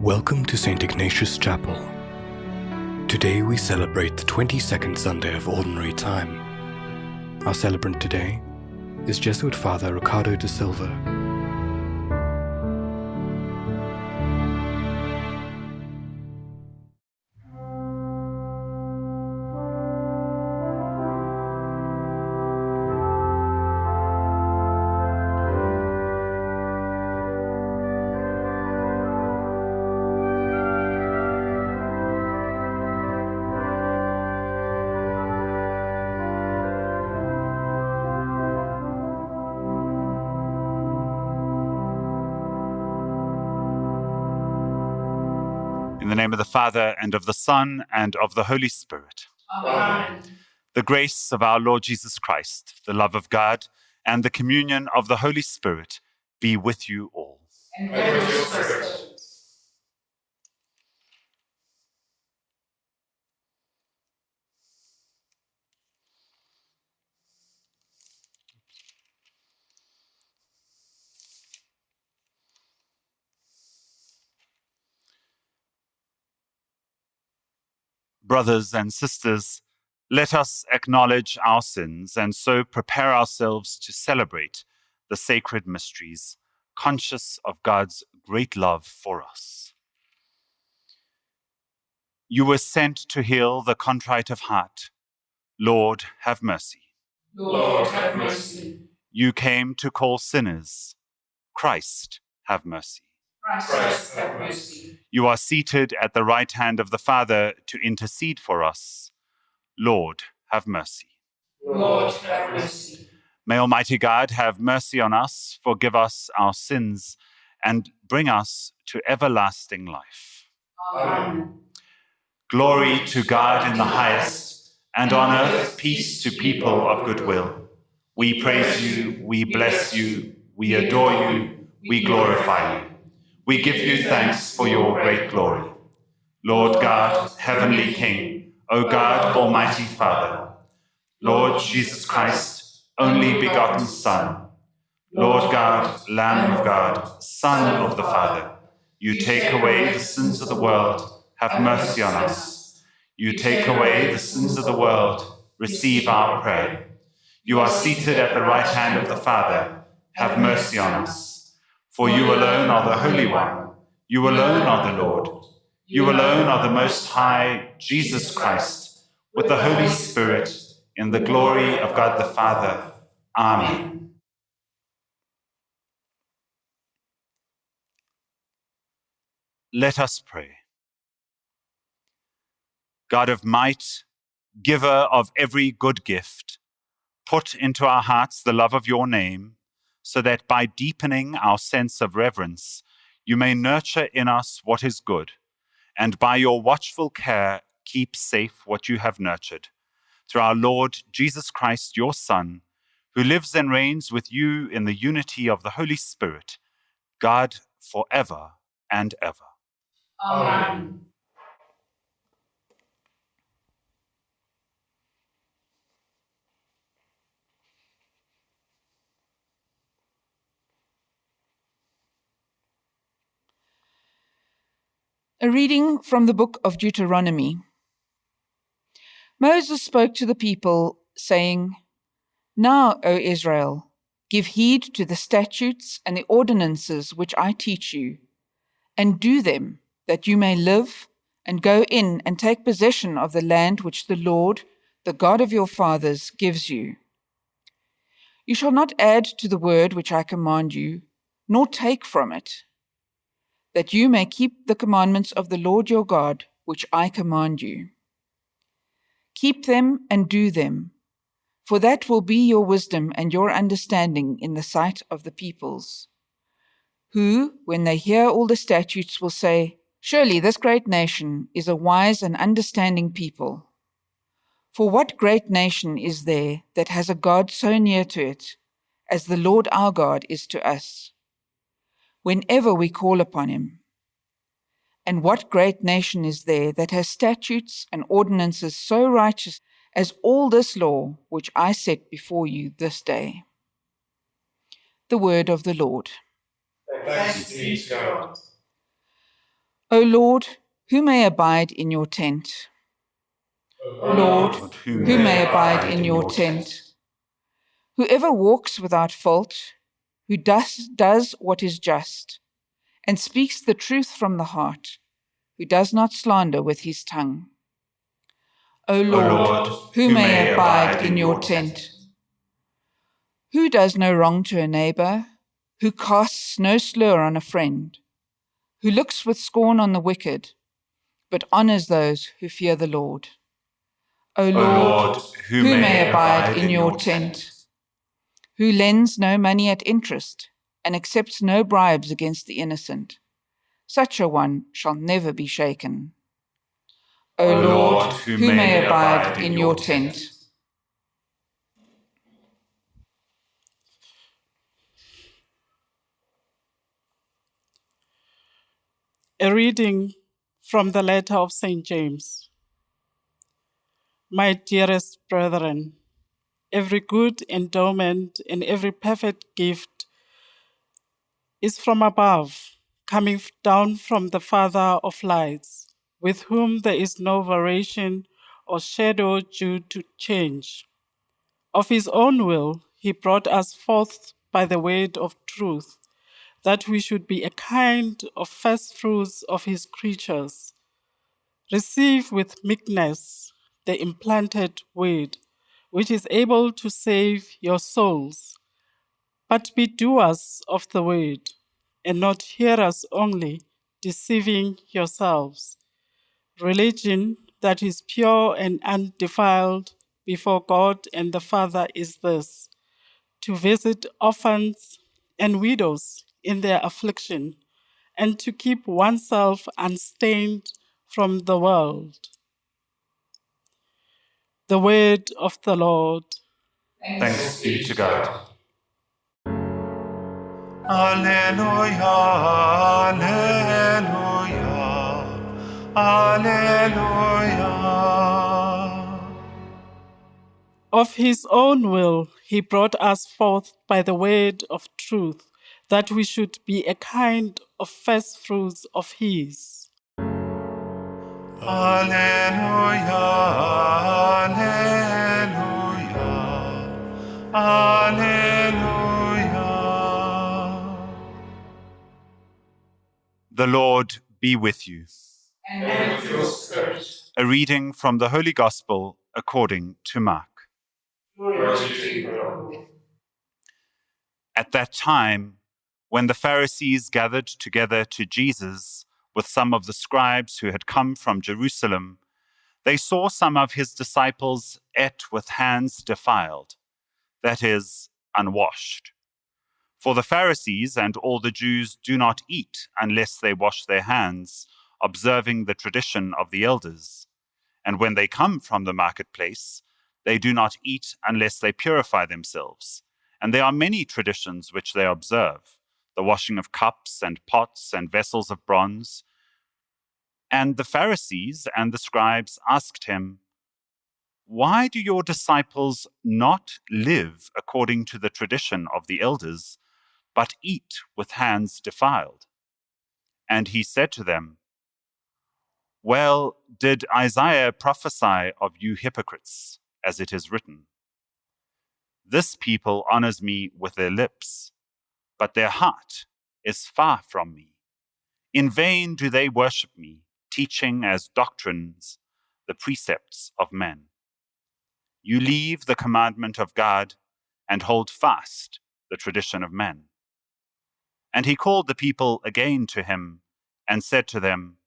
Welcome to St. Ignatius Chapel. Today we celebrate the 22nd Sunday of Ordinary Time. Our celebrant today is Jesuit Father Ricardo da Silva. Father, and of the Son, and of the Holy Spirit. Amen. The grace of our Lord Jesus Christ, the love of God, and the communion of the Holy Spirit be with you all. And with your spirit. Brothers and sisters, let us acknowledge our sins and so prepare ourselves to celebrate the sacred mysteries, conscious of God's great love for us. You were sent to heal the contrite of heart. Lord, have mercy. Lord, have mercy. You came to call sinners. Christ, have mercy. Christ, have mercy. You are seated at the right hand of the Father to intercede for us. Lord, have mercy. Lord, have mercy. May Almighty God have mercy on us, forgive us our sins, and bring us to everlasting life. Amen. Glory to God in the highest, and on earth peace to people of good will. We praise you, we bless you, we adore you, we glorify you. We give you thanks for your great glory. Lord God, heavenly King, O God, almighty Father, Lord Jesus Christ, only begotten Son, Lord God, Lamb of God, Son of the Father, you take away the sins of the world, have mercy on us. You take away the sins of the world, receive our prayer. You are seated at the right hand of the Father, have mercy on us. For you alone are the Holy One, you alone are the Lord, you alone are the Most High, Jesus Christ, with the Holy Spirit, in the glory of God the Father. Amen. Let us pray. God of might, giver of every good gift, put into our hearts the love of your name, so that by deepening our sense of reverence, you may nurture in us what is good, and by your watchful care keep safe what you have nurtured. Through our Lord Jesus Christ, your Son, who lives and reigns with you in the unity of the Holy Spirit, God for ever and ever. Amen. A reading from the book of Deuteronomy. Moses spoke to the people, saying, Now, O Israel, give heed to the statutes and the ordinances which I teach you, and do them, that you may live and go in and take possession of the land which the Lord, the God of your fathers, gives you. You shall not add to the word which I command you, nor take from it that you may keep the commandments of the Lord your God, which I command you. Keep them and do them, for that will be your wisdom and your understanding in the sight of the peoples, who, when they hear all the statutes, will say, Surely this great nation is a wise and understanding people. For what great nation is there that has a God so near to it, as the Lord our God is to us? Whenever we call upon him. And what great nation is there that has statutes and ordinances so righteous as all this law which I set before you this day? The word of the Lord. Thanks be to God. O Lord, who may abide in your tent? O Lord, who may abide in your tent? Whoever walks without fault, who does, does what is just, and speaks the truth from the heart, who does not slander with his tongue. O Lord, Lord, who may abide in your tent? Who does no wrong to a neighbor, who casts no slur on a friend, who looks with scorn on the wicked, but honors those who fear the Lord. O O Lord, Lord, who, may abide in your tent, who lends no money at interest and accepts no bribes against the innocent. Such a one shall never be shaken. O O Lord, Lord, who may abide in your tent. A reading from the letter of St. James. My dearest brethren, every good endowment and every perfect gift is from above, coming down from the Father of lights, with whom there is no variation or shadow due to change. Of his own will, he brought us forth by the word of truth, that we should be a kind of first fruits of his creatures. Receive with meekness the implanted word, which is able to save your souls. But be doers of the word, and not hearers only, deceiving yourselves. Religion that is pure and undefiled before God and the Father is this to visit orphans and widows in their affliction, and to keep oneself unstained from the world. The word of the Lord. Thanks be to God. Alleluia, Alleluia, Alleluia. Of his own will, he brought us forth by the word of truth, that we should be a kind of first fruits of his. Alleluia, Alleluia. The Lord be with you. And with your spirit. A reading from the Holy Gospel according to Mark. Glory to you, Lord. At that time, when the Pharisees gathered together to Jesus with some of the scribes who had come from Jerusalem, they saw some of his disciples eat with hands defiled, that is, unwashed. For the Pharisees and all the Jews do not eat unless they wash their hands, observing the tradition of the elders. And when they come from the marketplace, they do not eat unless they purify themselves. And there are many traditions which they observe the washing of cups and pots and vessels of bronze. And the Pharisees and the scribes asked him, Why do your disciples not live according to the tradition of the elders, but eat with hands defiled? And he said to them, Well, did Isaiah prophesy of you hypocrites, as it is written? This people honors me with their lips, but their heart is far from me. In vain do they worship me, teaching as doctrines the precepts of men. You leave the commandment of God and hold fast the tradition of men. And he called the people again to him and said to them,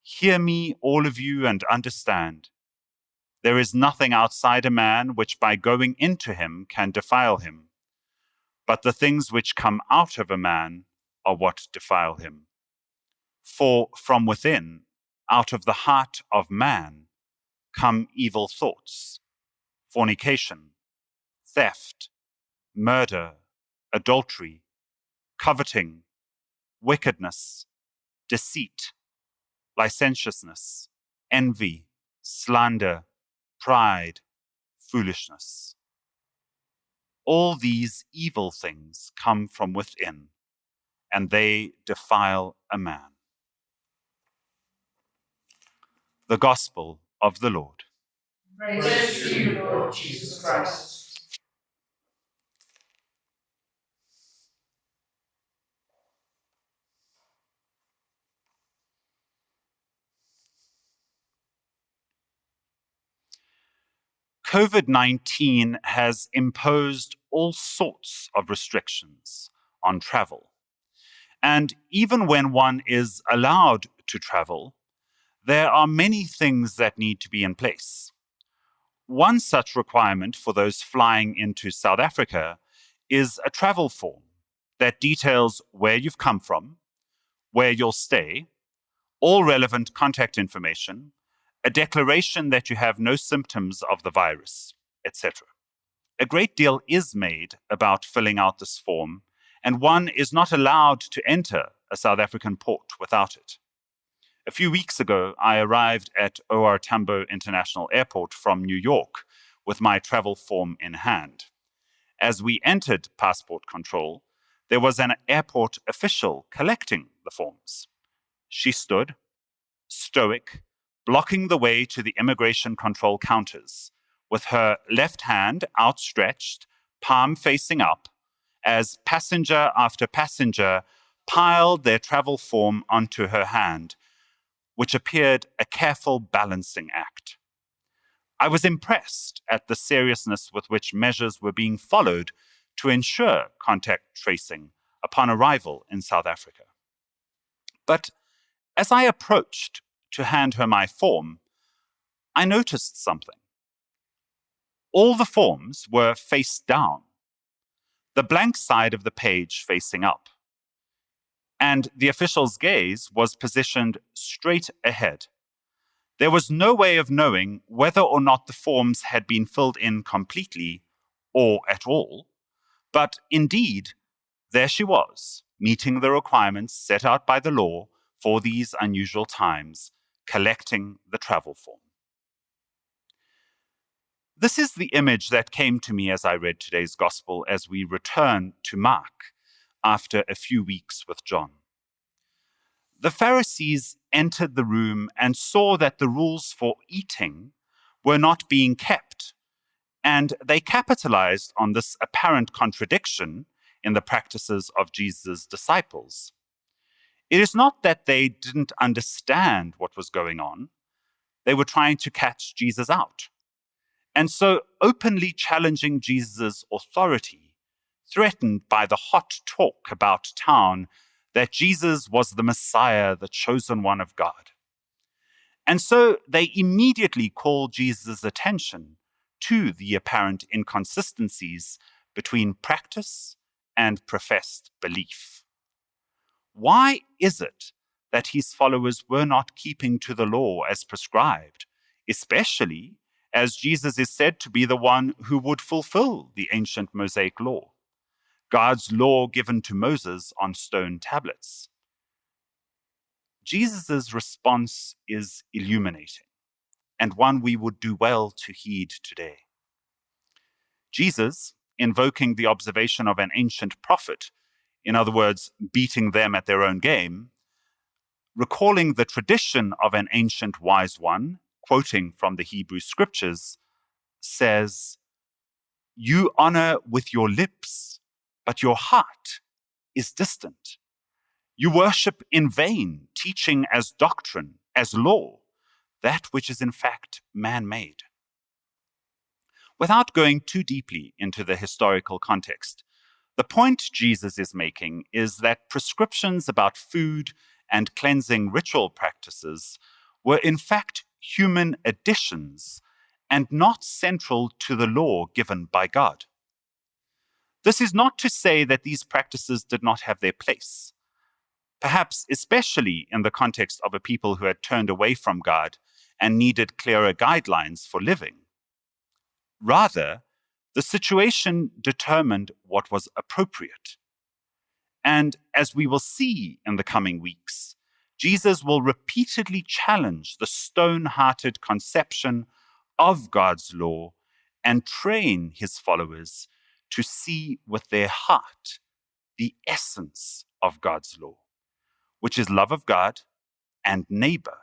Hear me, all of you, and understand. There is nothing outside a man which by going into him can defile him, but the things which come out of a man are what defile him. For from within, out of the heart of man, come evil thoughts, fornication, theft, murder, adultery, coveting, wickedness, deceit, licentiousness, envy, slander, pride, foolishness. All these evil things come from within, and they defile a man. The Gospel of the Lord. Praise to you, Lord Jesus Christ. COVID 19 has imposed all sorts of restrictions on travel. And even when one is allowed to travel, there are many things that need to be in place. One such requirement for those flying into South Africa is a travel form that details where you've come from, where you'll stay, all relevant contact information, a declaration that you have no symptoms of the virus, etc. A great deal is made about filling out this form, and one is not allowed to enter a South African port without it. A few weeks ago, I arrived at OR Tambo International Airport from New York with my travel form in hand. As we entered passport control, there was an airport official collecting the forms. She stood, stoic, blocking the way to the immigration control counters, with her left hand outstretched, palm facing up, as passenger after passenger piled their travel form onto her hand, which appeared a careful balancing act. I was impressed at the seriousness with which measures were being followed to ensure contact tracing upon arrival in South Africa. But as I approached to hand her my form, I noticed something. All the forms were face down, the blank side of the page facing up. And the official's gaze was positioned straight ahead. There was no way of knowing whether or not the forms had been filled in completely or at all, but indeed, there she was, meeting the requirements set out by the law for these unusual times, collecting the travel form. This is the image that came to me as I read today's gospel as we return to Mark after a few weeks with John. The Pharisees entered the room and saw that the rules for eating were not being kept, and they capitalized on this apparent contradiction in the practices of Jesus' disciples. It is not that they didn't understand what was going on, they were trying to catch Jesus out. And so, openly challenging Jesus' authority, threatened by the hot talk about town that Jesus was the Messiah, the chosen one of God. And so they immediately call Jesus' attention to the apparent inconsistencies between practice and professed belief. Why is it that his followers were not keeping to the law as prescribed, especially as Jesus is said to be the one who would fulfill the ancient Mosaic law, God's law given to Moses on stone tablets? Jesus' response is illuminating and one we would do well to heed today. Jesus, invoking the observation of an ancient prophet, in other words, beating them at their own game, recalling the tradition of an ancient wise one, quoting from the Hebrew scriptures, says, You honor with your lips, but your heart is distant. You worship in vain, teaching as doctrine, as law, that which is in fact man made. Without going too deeply into the historical context, the point Jesus is making is that prescriptions about food and cleansing ritual practices were in fact human additions and not central to the law given by God. This is not to say that these practices did not have their place, perhaps especially in the context of a people who had turned away from God and needed clearer guidelines for living. Rather, the situation determined what was appropriate. And as we will see in the coming weeks, Jesus will repeatedly challenge the stone hearted conception of God's law and train his followers to see with their heart the essence of God's law, which is love of God and neighbor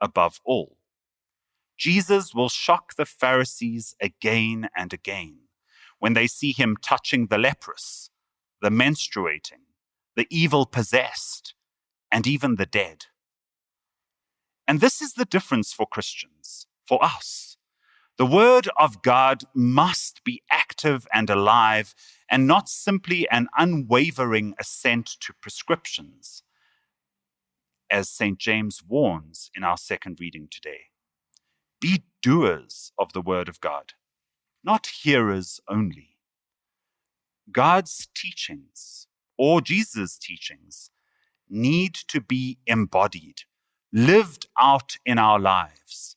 above all. Jesus will shock the Pharisees again and again when they see him touching the leprous, the menstruating, the evil possessed, and even the dead. And this is the difference for Christians, for us. The Word of God must be active and alive and not simply an unwavering assent to prescriptions, as St. James warns in our second reading today. Be doers of the Word of God, not hearers only. God's teachings, or Jesus' teachings, need to be embodied, lived out in our lives,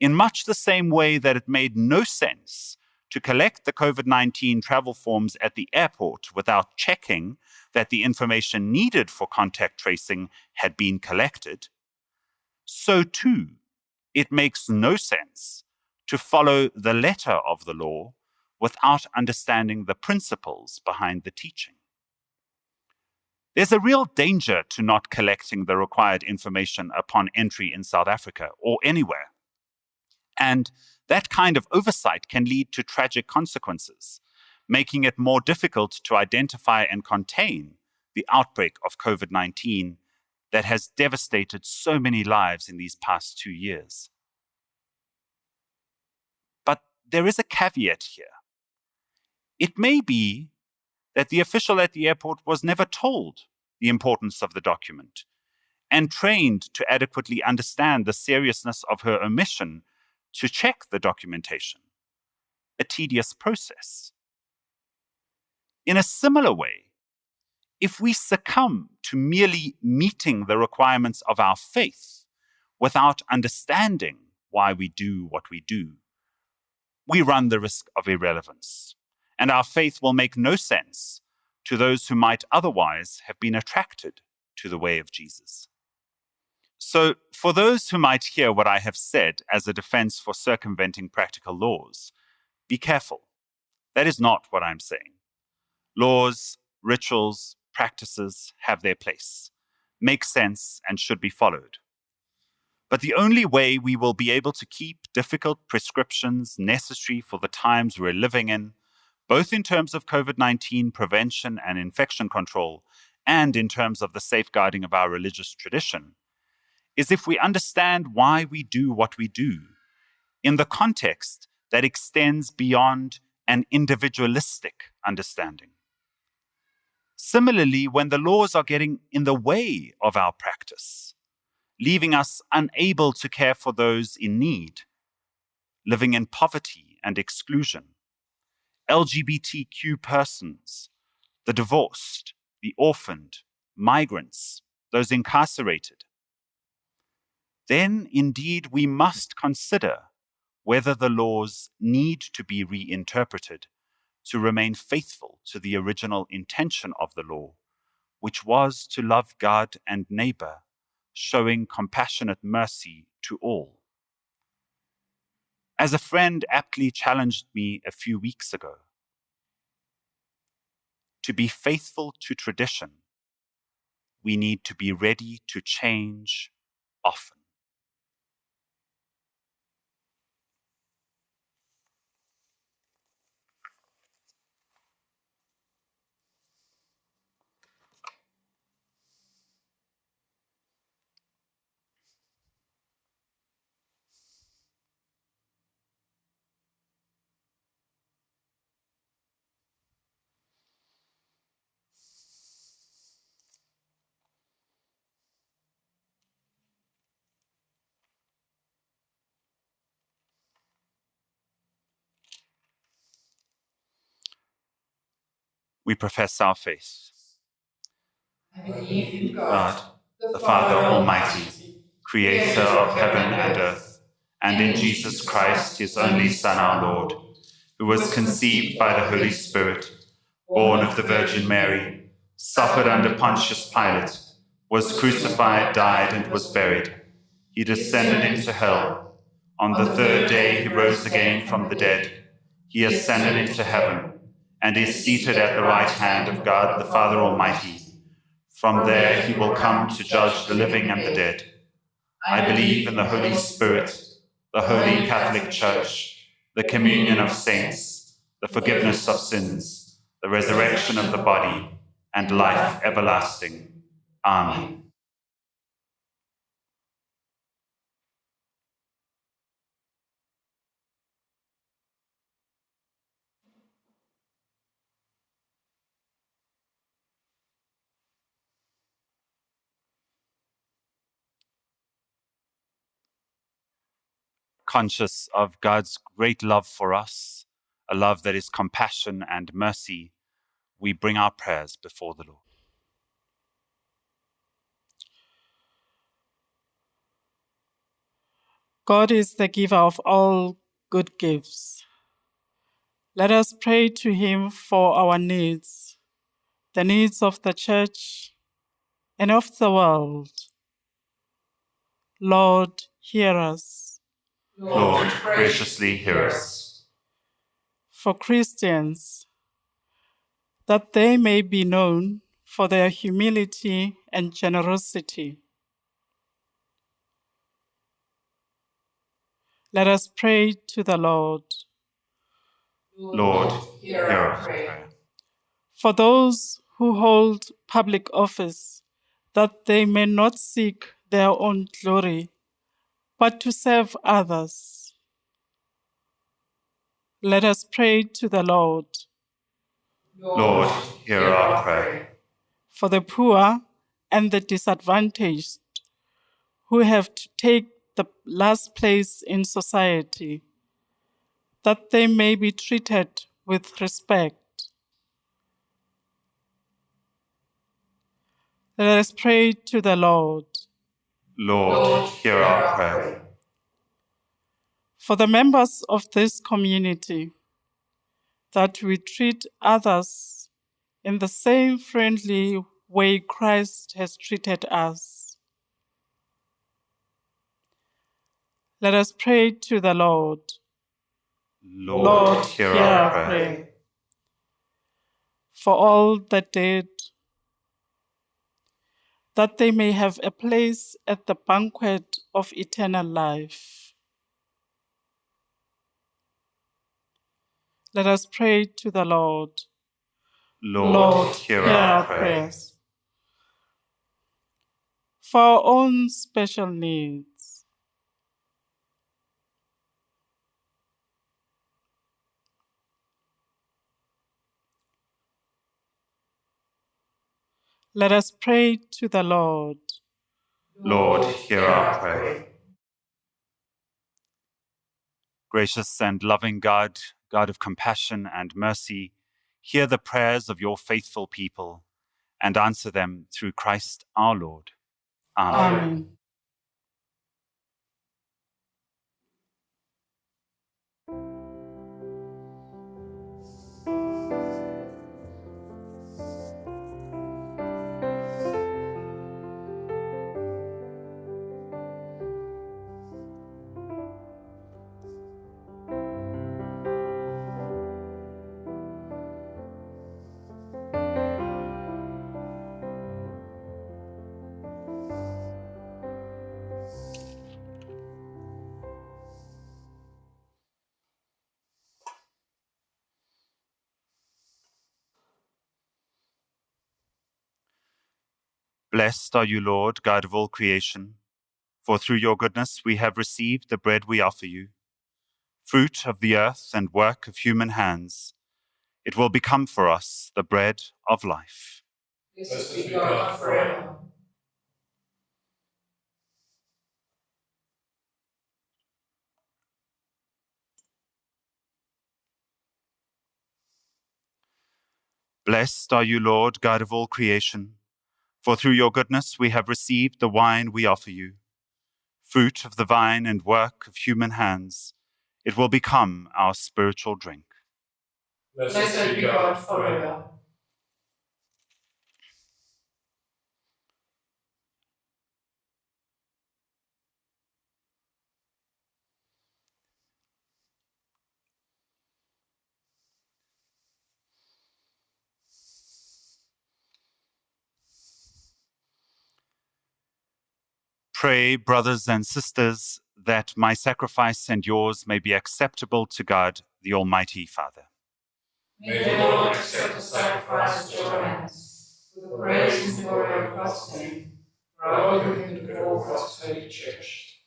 in much the same way that it made no sense to collect the COVID 19 travel forms at the airport without checking that the information needed for contact tracing had been collected. So, too, it makes no sense to follow the letter of the law without understanding the principles behind the teaching. There's a real danger to not collecting the required information upon entry in South Africa or anywhere. And that kind of oversight can lead to tragic consequences, making it more difficult to identify and contain the outbreak of COVID 19 that has devastated so many lives in these past two years. But there is a caveat here. It may be that the official at the airport was never told the importance of the document and trained to adequately understand the seriousness of her omission to check the documentation. A tedious process. In a similar way, if we succumb to merely meeting the requirements of our faith without understanding why we do what we do, we run the risk of irrelevance and our faith will make no sense to those who might otherwise have been attracted to the way of Jesus. So, for those who might hear what I have said as a defense for circumventing practical laws, be careful. That is not what I'm saying. Laws, rituals, practices have their place, make sense, and should be followed. But the only way we will be able to keep difficult prescriptions necessary for the times we're living in both in terms of COVID 19 prevention and infection control, and in terms of the safeguarding of our religious tradition, is if we understand why we do what we do in the context that extends beyond an individualistic understanding. Similarly, when the laws are getting in the way of our practice, leaving us unable to care for those in need, living in poverty and exclusion, LGBTQ persons, the divorced, the orphaned, migrants, those incarcerated, then indeed we must consider whether the laws need to be reinterpreted to remain faithful to the original intention of the law, which was to love God and neighbor, showing compassionate mercy to all. As a friend aptly challenged me a few weeks ago, to be faithful to tradition, we need to be ready to change often. We profess our faith. I believe in God, the Father Almighty, creator of heaven and earth, and in Jesus Christ, his only Son, our Lord, who was conceived by the Holy Spirit, born of the Virgin Mary, suffered under Pontius Pilate, was crucified, died, and was buried. He descended into hell. On the third day he rose again from the dead. He ascended into heaven and is seated at the right hand of God the Father Almighty. From there he will come to judge the living and the dead. I believe in the Holy Spirit, the Holy Catholic Church, the communion of saints, the forgiveness of sins, the resurrection of the body, and life everlasting. Amen. Conscious of God's great love for us, a love that is compassion and mercy, we bring our prayers before the Lord. God is the giver of all good gifts. Let us pray to Him for our needs, the needs of the church and of the world. Lord, hear us. Lord, graciously hear us. For Christians, that they may be known for their humility and generosity. Let us pray to the Lord. Lord, hear our prayer. For those who hold public office, that they may not seek their own glory, but to serve others. Let us pray to the Lord. Lord, hear our prayer. For the poor and the disadvantaged, who have to take the last place in society, that they may be treated with respect. Let us pray to the Lord. Lord, hear our prayer. For the members of this community, that we treat others in the same friendly way Christ has treated us. Let us pray to the Lord. Lord, hear our prayer. For all the dead, that they may have a place at the banquet of eternal life. Let us pray to the Lord. Lord, hear our prayer. prayers. For our own special needs, let us pray to the Lord. Lord, hear our prayer. Gracious and loving God, God of compassion and mercy, hear the prayers of your faithful people and answer them through Christ our Lord. Amen. Amen. Blessed are you, Lord, God of all creation, for through your goodness we have received the bread we offer you, fruit of the earth and work of human hands. It will become for us the bread of life. Blessed be God forever. Blessed are you, Lord, God of all creation, for through your goodness we have received the wine we offer you, fruit of the vine and work of human hands. It will become our spiritual drink. Blessed be God forever. Pray, brothers and sisters, that my sacrifice and yours may be acceptable to God, the Almighty Father. May the Lord accept the sacrifice at your hands, for the praise and glory of God's name, for our good and before God's holy church.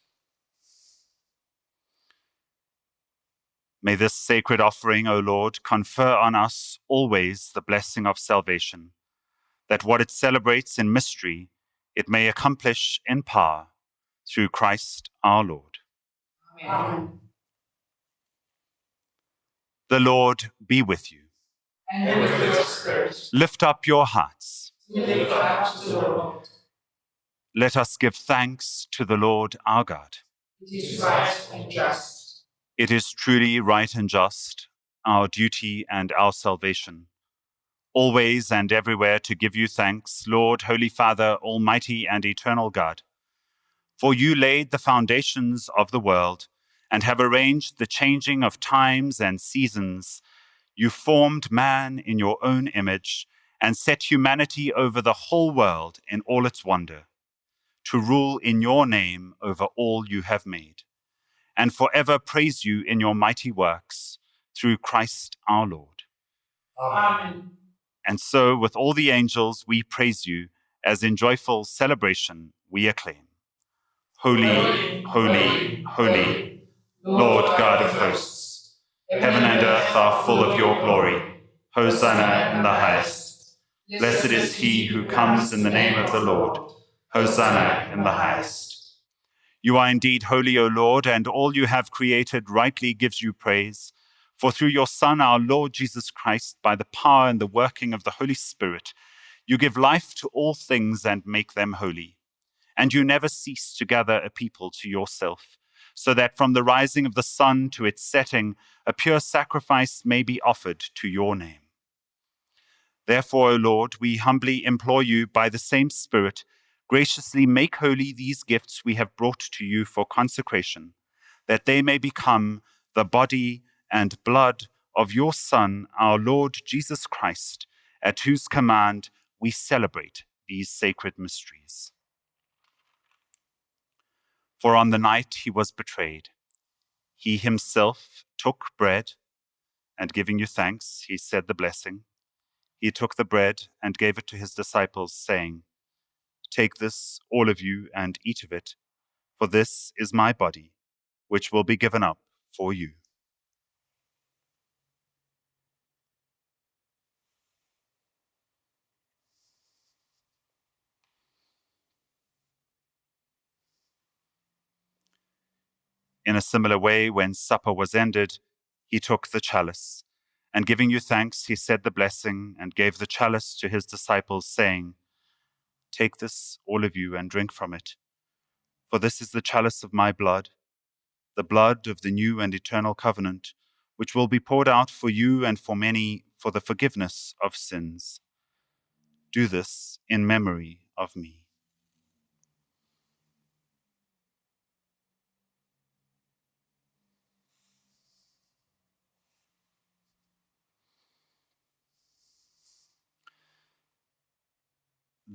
May this sacred offering, O Lord, confer on us always the blessing of salvation, that what it celebrates in mystery, it may accomplish in power through Christ our Lord. Amen. The Lord be with you. And with your spirit, Lift up your hearts. up to the Lord. Let us give thanks to the Lord our God. It is right and just. It is truly right and just, our duty and our salvation, always and everywhere to give you thanks, Lord, Holy Father, Almighty and eternal God. For you laid the foundations of the world and have arranged the changing of times and seasons. You formed man in your own image and set humanity over the whole world in all its wonder, to rule in your name over all you have made and forever praise you in your mighty works through Christ our Lord. Amen. And so, with all the angels, we praise you as in joyful celebration we acclaim Holy, holy, holy, Lord God of hosts, heaven and earth are full of your glory. Hosanna in the highest. Blessed is he who comes in the name of the Lord. Hosanna in the highest. You are indeed holy, O Lord, and all you have created rightly gives you praise. For through your Son, our Lord Jesus Christ, by the power and the working of the Holy Spirit, you give life to all things and make them holy. And you never cease to gather a people to yourself, so that from the rising of the sun to its setting, a pure sacrifice may be offered to your name. Therefore, O Lord, we humbly implore you by the same Spirit graciously make holy these gifts we have brought to you for consecration, that they may become the body and blood of your Son, our Lord Jesus Christ, at whose command we celebrate these sacred mysteries. For on the night he was betrayed, he himself took bread, and giving you thanks, he said the blessing. He took the bread and gave it to his disciples, saying, Take this, all of you, and eat of it, for this is my body, which will be given up for you. In a similar way, when supper was ended, he took the chalice, and giving you thanks, he said the blessing and gave the chalice to his disciples, saying, Take this, all of you, and drink from it. For this is the chalice of my blood, the blood of the new and eternal covenant, which will be poured out for you and for many for the forgiveness of sins. Do this in memory of me.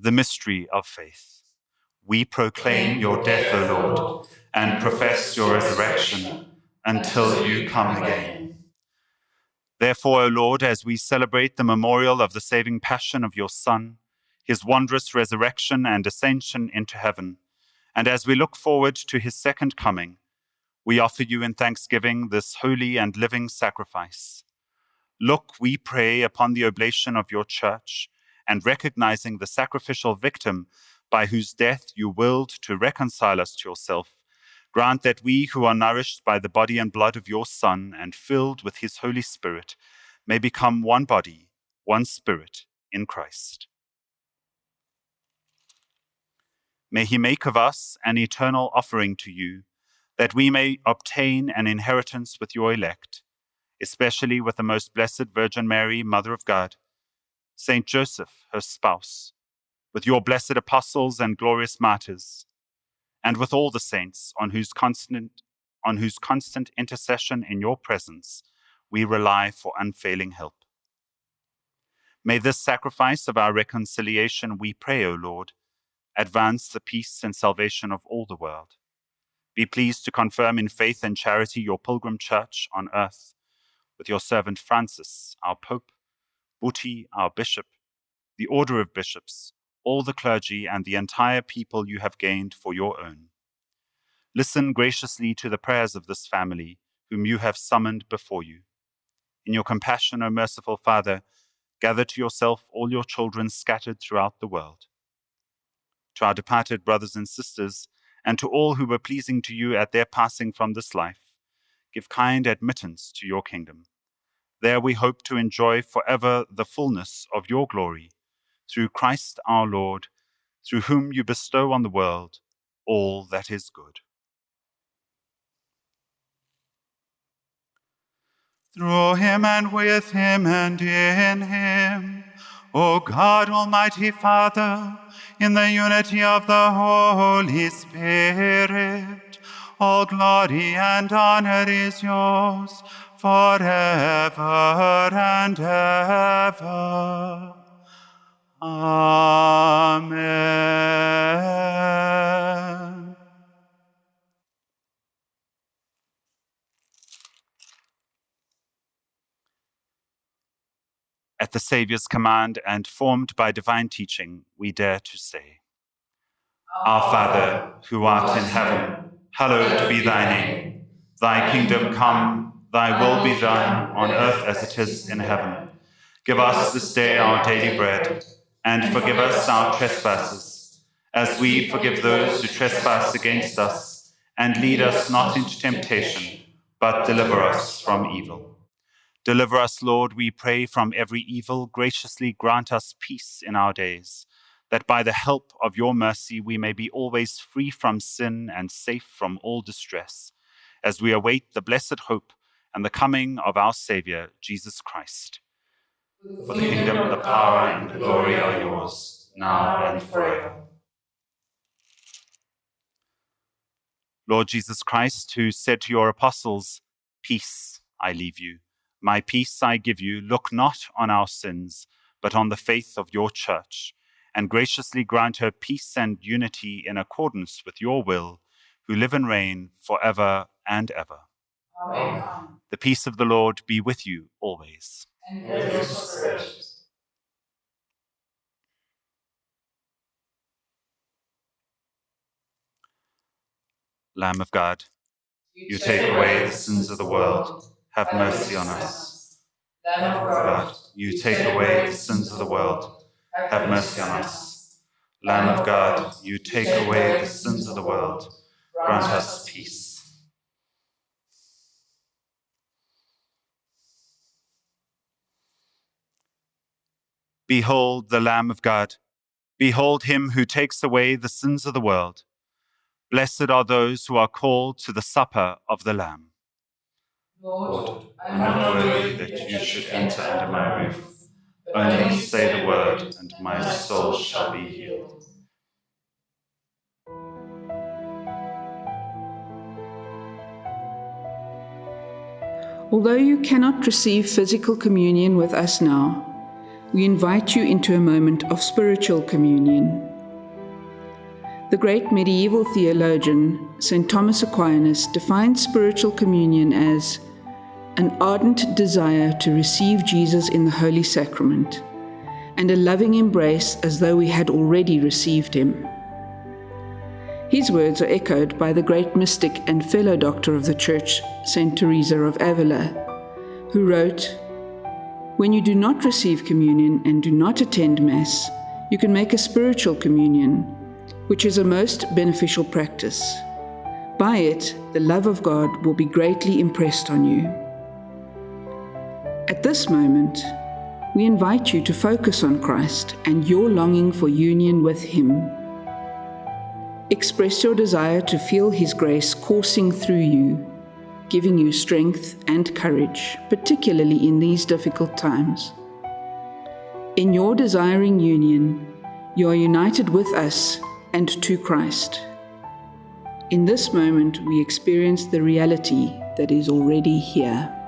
The mystery of faith. We proclaim your death, O Lord, and profess your resurrection until you come again. Therefore, O Lord, as we celebrate the memorial of the saving passion of your Son, his wondrous resurrection and ascension into heaven, and as we look forward to his second coming, we offer you in thanksgiving this holy and living sacrifice. Look, we pray, upon the oblation of your church, and recognizing the sacrificial victim by whose death you willed to reconcile us to yourself, grant that we who are nourished by the body and blood of your Son and filled with his Holy Spirit may become one body, one spirit in Christ. May he make of us an eternal offering to you, that we may obtain an inheritance with your elect, especially with the most blessed Virgin Mary, Mother of God, Saint Joseph, her spouse, with your blessed apostles and glorious martyrs, and with all the saints on whose constant on whose constant intercession in your presence we rely for unfailing help. May this sacrifice of our reconciliation, we pray, O Lord, advance the peace and salvation of all the world. Be pleased to confirm in faith and charity your pilgrim church on earth, with your servant Francis, our Pope, Buti, our Bishop, the order of bishops, all the clergy, and the entire people you have gained for your own. Listen graciously to the prayers of this family, whom you have summoned before you. In your compassion, O merciful Father, gather to yourself all your children scattered throughout the world. To our departed brothers and sisters, and to all who were pleasing to you at their passing from this life, give kind admittance to your kingdom. There we hope to enjoy forever the fullness of your glory, through Christ our Lord, through whom you bestow on the world all that is good. Through him and with him and in him, O God, Almighty Father, in the unity of the Holy Spirit, all glory and honor is yours forever and ever. Amen. At the Saviour's command and formed by divine teaching, we dare to say, Our Father, who art in heaven, hallowed be thy name. Thy kingdom come, thy will be ah, done on earth as it is in heaven. Give us this day our daily bread, and forgive us our trespasses, as we forgive those who trespass against us. And lead us not into temptation, but deliver us from evil. Deliver us, Lord, we pray, from every evil. Graciously grant us peace in our days, that by the help of your mercy we may be always free from sin and safe from all distress, as we await the blessed hope and the coming of our Saviour, Jesus Christ. For the kingdom, the power, and the glory are yours, now and forever. Lord Jesus Christ, who said to your apostles, Peace I leave you my peace I give you. Look not on our sins, but on the faith of your church, and graciously grant her peace and unity in accordance with your will, who live and reign for ever and ever. Amen. The peace of the Lord be with you always. And with your spirit. Lamb of God, you take away the sins of the world. Have mercy on us. Lamb of God, you take away the sins of the world. Have mercy on us. Lamb of God, you take away the sins of the world. Grant us peace. Behold the Lamb of God. Behold him who takes away the sins of the world. Blessed are those who are called to the supper of the Lamb. Lord, I I'm not worthy that you should enter under my roof. Only say the word, and my soul shall be healed. Although you cannot receive physical communion with us now, we invite you into a moment of spiritual communion. The great medieval theologian, St. Thomas Aquinas, defined spiritual communion as an ardent desire to receive Jesus in the Holy Sacrament, and a loving embrace as though we had already received him. His words are echoed by the great mystic and fellow doctor of the Church, St. Teresa of Avila, who wrote, When you do not receive communion and do not attend Mass, you can make a spiritual communion, which is a most beneficial practice. By it, the love of God will be greatly impressed on you. At this moment, we invite you to focus on Christ and your longing for union with Him. Express your desire to feel His grace coursing through you, giving you strength and courage, particularly in these difficult times. In your desiring union, you are united with us and to Christ. In this moment, we experience the reality that is already here.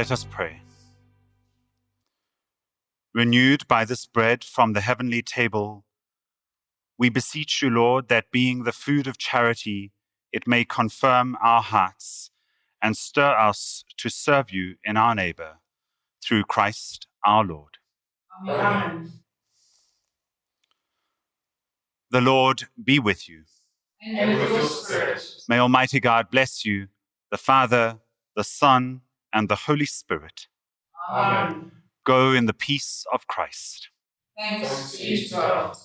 Let us pray. Renewed by this bread from the heavenly table, we beseech you, Lord, that being the food of charity, it may confirm our hearts and stir us to serve you in our neighbor, through Christ our Lord. Amen. The Lord be with you. And with your spirit. May Almighty God bless you, the Father, the Son, and the Holy Spirit. Amen. Go in the peace of Christ. Thanks be to God.